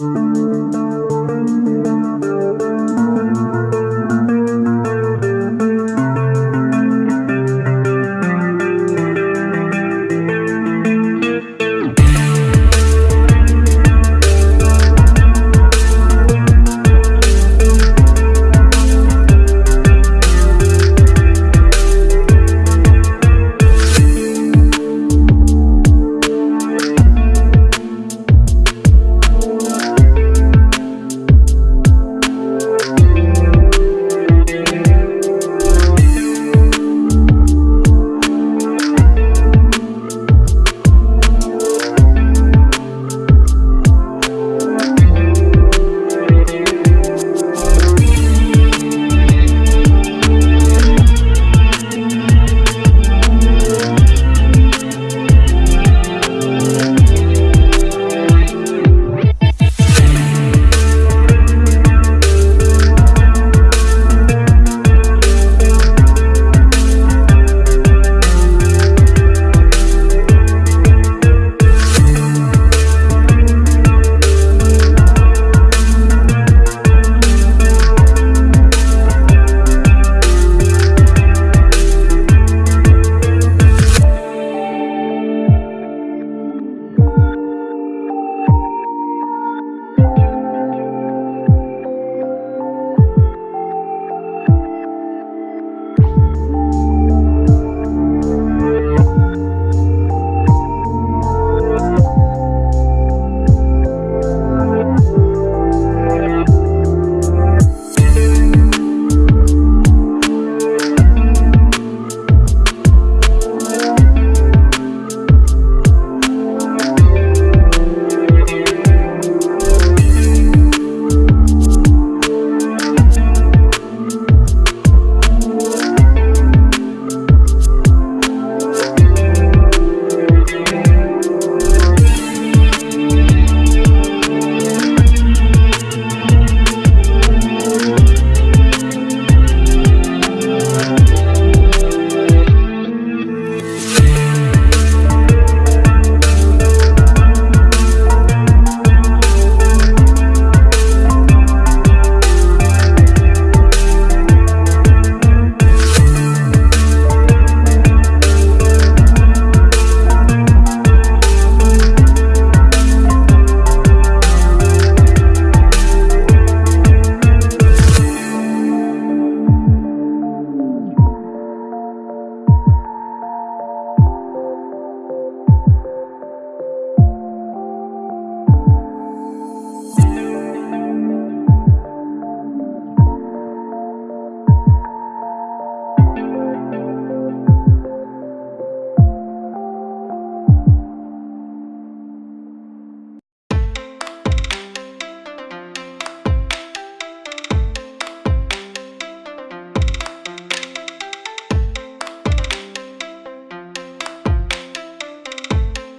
Música